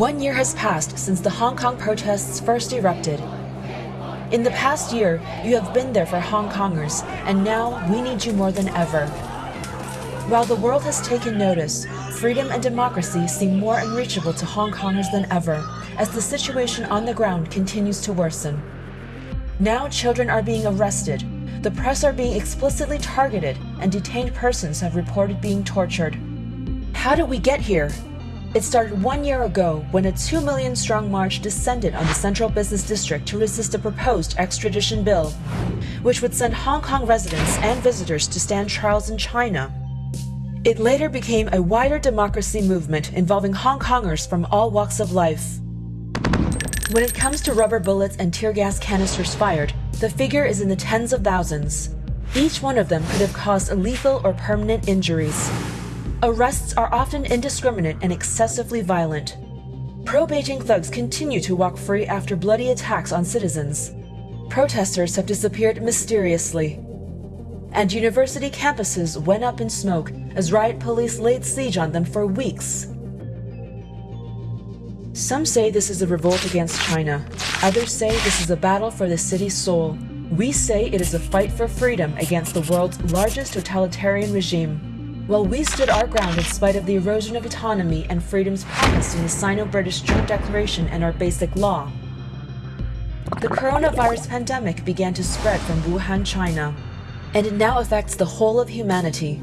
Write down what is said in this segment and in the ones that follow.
One year has passed since the Hong Kong protests first erupted. In the past year, you have been there for Hong Kongers, and now we need you more than ever. While the world has taken notice, freedom and democracy seem more unreachable to Hong Kongers than ever, as the situation on the ground continues to worsen. Now children are being arrested, the press are being explicitly targeted, and detained persons have reported being tortured. How did we get here? It started one year ago when a 2 million strong march descended on the Central Business District to resist a proposed extradition bill, which would send Hong Kong residents and visitors to stand trials in China. It later became a wider democracy movement involving Hong Kongers from all walks of life. When it comes to rubber bullets and tear gas canisters fired, the figure is in the tens of thousands. Each one of them could have caused lethal or permanent injuries. Arrests are often indiscriminate and excessively violent. Pro-Beijing thugs continue to walk free after bloody attacks on citizens. Protesters have disappeared mysteriously. And university campuses went up in smoke as riot police laid siege on them for weeks. Some say this is a revolt against China. Others say this is a battle for the city's soul. We say it is a fight for freedom against the world's largest totalitarian regime. While we stood our ground in spite of the erosion of autonomy and freedoms promised in the Sino-British Joint Declaration and our basic law, the coronavirus pandemic began to spread from Wuhan, China, and it now affects the whole of humanity.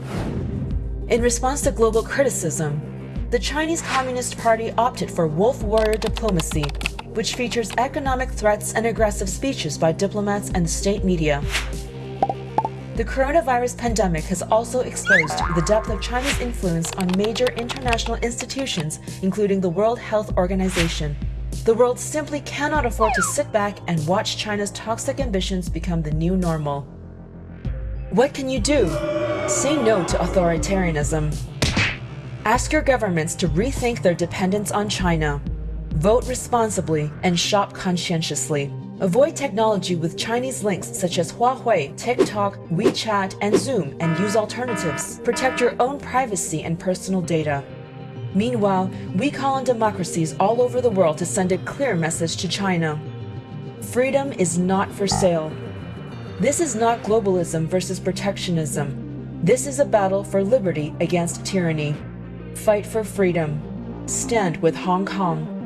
In response to global criticism, the Chinese Communist Party opted for wolf warrior diplomacy, which features economic threats and aggressive speeches by diplomats and state media. The coronavirus pandemic has also exposed the depth of China's influence on major international institutions, including the World Health Organization. The world simply cannot afford to sit back and watch China's toxic ambitions become the new normal. What can you do? Say no to authoritarianism. Ask your governments to rethink their dependence on China. Vote responsibly and shop conscientiously. Avoid technology with Chinese links such as Huawei, TikTok, WeChat, and Zoom and use alternatives. Protect your own privacy and personal data. Meanwhile, we call on democracies all over the world to send a clear message to China. Freedom is not for sale. This is not globalism versus protectionism. This is a battle for liberty against tyranny. Fight for freedom. Stand with Hong Kong.